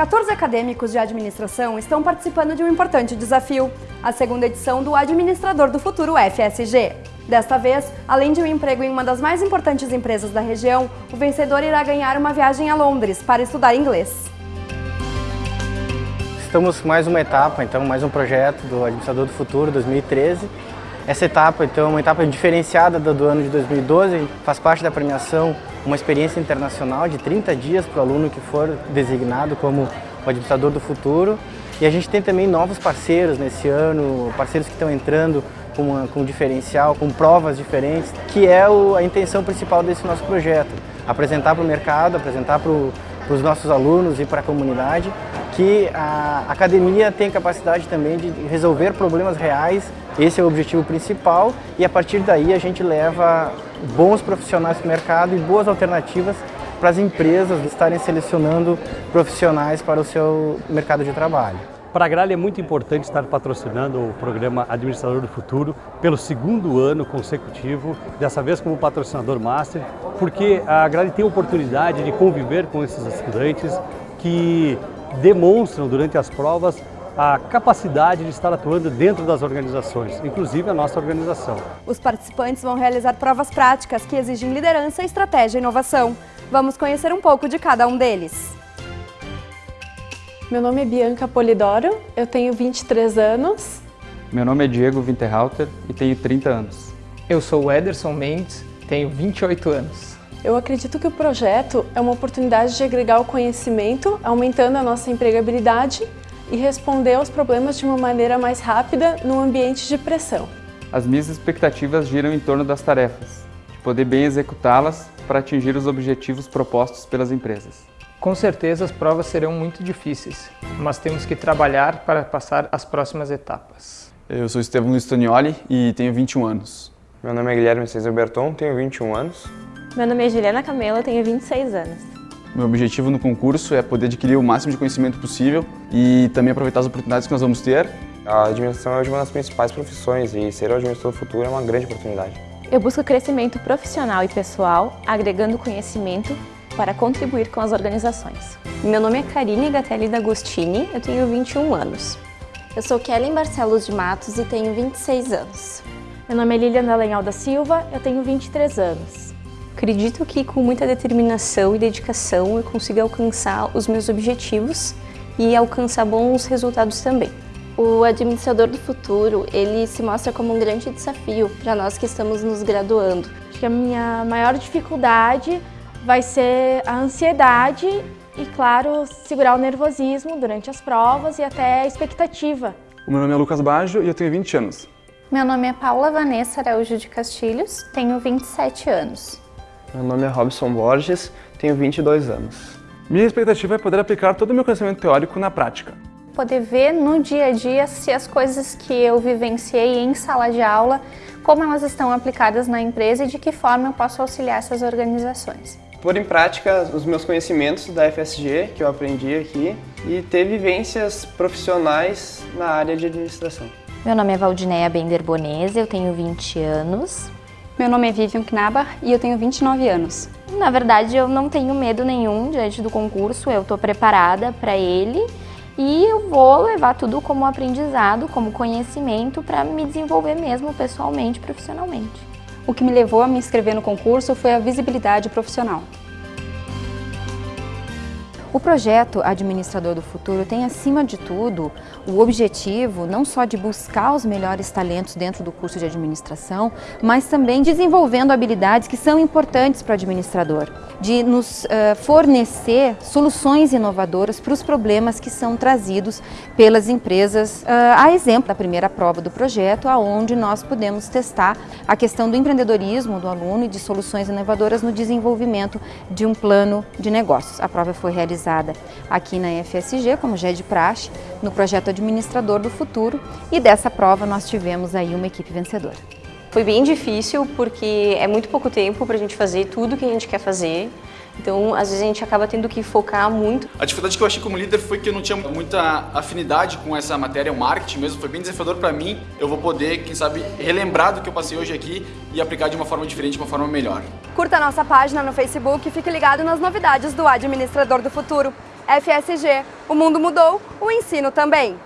14 acadêmicos de administração estão participando de um importante desafio, a segunda edição do Administrador do Futuro FSG. Desta vez, além de um emprego em uma das mais importantes empresas da região, o vencedor irá ganhar uma viagem a Londres para estudar inglês. Estamos mais uma etapa, então, mais um projeto do Administrador do Futuro 2013. Essa etapa, então, é uma etapa diferenciada do ano de 2012, faz parte da premiação uma experiência internacional de 30 dias para o aluno que for designado como o administrador do futuro. E a gente tem também novos parceiros nesse ano, parceiros que estão entrando com, uma, com diferencial, com provas diferentes, que é o, a intenção principal desse nosso projeto. Apresentar para o mercado, apresentar para os nossos alunos e para a comunidade que a academia tem capacidade também de resolver problemas reais, esse é o objetivo principal e a partir daí a gente leva bons profissionais para o mercado e boas alternativas para as empresas estarem selecionando profissionais para o seu mercado de trabalho. Para a Gralha é muito importante estar patrocinando o programa Administrador do Futuro pelo segundo ano consecutivo, dessa vez como patrocinador master, porque a Gralha tem a oportunidade de conviver com esses estudantes que demonstram durante as provas a capacidade de estar atuando dentro das organizações, inclusive a nossa organização. Os participantes vão realizar provas práticas que exigem liderança, estratégia e inovação. Vamos conhecer um pouco de cada um deles. Meu nome é Bianca Polidoro, eu tenho 23 anos. Meu nome é Diego Winterhalter e tenho 30 anos. Eu sou o Ederson Mendes, tenho 28 anos. Eu acredito que o projeto é uma oportunidade de agregar o conhecimento, aumentando a nossa empregabilidade e responder aos problemas de uma maneira mais rápida no ambiente de pressão. As minhas expectativas giram em torno das tarefas, de poder bem executá-las para atingir os objetivos propostos pelas empresas. Com certeza as provas serão muito difíceis, mas temos que trabalhar para passar as próximas etapas. Eu sou Estevão Luiz Tonioli e tenho 21 anos. Meu nome é Guilherme César Berton, tenho 21 anos. Meu nome é Juliana Camelo, tenho 26 anos. Meu objetivo no concurso é poder adquirir o máximo de conhecimento possível e também aproveitar as oportunidades que nós vamos ter. A administração é uma das principais profissões e ser o administrador do futuro é uma grande oportunidade. Eu busco crescimento profissional e pessoal, agregando conhecimento para contribuir com as organizações. Meu nome é Karine Gatelli D'Agostini, eu tenho 21 anos. Eu sou Kellen Barcelos de Matos e tenho 26 anos. Meu nome é Lilian Dalenhal da Silva, eu tenho 23 anos. Acredito que com muita determinação e dedicação eu consigo alcançar os meus objetivos e alcançar bons resultados também. O administrador do futuro, ele se mostra como um grande desafio para nós que estamos nos graduando. Acho que a minha maior dificuldade vai ser a ansiedade e, claro, segurar o nervosismo durante as provas e até a expectativa. O meu nome é Lucas Baggio e eu tenho 20 anos. Meu nome é Paula Vanessa Araújo de Castilhos, tenho 27 anos. Meu nome é Robson Borges, tenho 22 anos. Minha expectativa é poder aplicar todo o meu conhecimento teórico na prática. Poder ver no dia a dia se as coisas que eu vivenciei em sala de aula, como elas estão aplicadas na empresa e de que forma eu posso auxiliar essas organizações. Pôr em prática os meus conhecimentos da FSG, que eu aprendi aqui, e ter vivências profissionais na área de administração. Meu nome é Valdineia Bender Bonese, eu tenho 20 anos. Meu nome é Vivian Knabar e eu tenho 29 anos. Na verdade, eu não tenho medo nenhum diante do concurso, eu estou preparada para ele e eu vou levar tudo como aprendizado, como conhecimento para me desenvolver mesmo pessoalmente, profissionalmente. O que me levou a me inscrever no concurso foi a visibilidade profissional. O projeto Administrador do Futuro tem, acima de tudo, o objetivo não só de buscar os melhores talentos dentro do curso de administração, mas também desenvolvendo habilidades que são importantes para o administrador, de nos uh, fornecer soluções inovadoras para os problemas que são trazidos pelas empresas, uh, a exemplo da primeira prova do projeto, onde nós podemos testar a questão do empreendedorismo do aluno e de soluções inovadoras no desenvolvimento de um plano de negócios. A prova foi realizada realizada aqui na FSG, como já é de praxe, no projeto Administrador do Futuro e dessa prova nós tivemos aí uma equipe vencedora. Foi bem difícil porque é muito pouco tempo para a gente fazer tudo que a gente quer fazer. Então, às vezes a gente acaba tendo que focar muito. A dificuldade que eu achei como líder foi que eu não tinha muita afinidade com essa matéria, o marketing mesmo, foi bem desafiador para mim. Eu vou poder, quem sabe, relembrar do que eu passei hoje aqui e aplicar de uma forma diferente, de uma forma melhor. Curta a nossa página no Facebook e fique ligado nas novidades do Administrador do Futuro. FSG. O mundo mudou, o ensino também.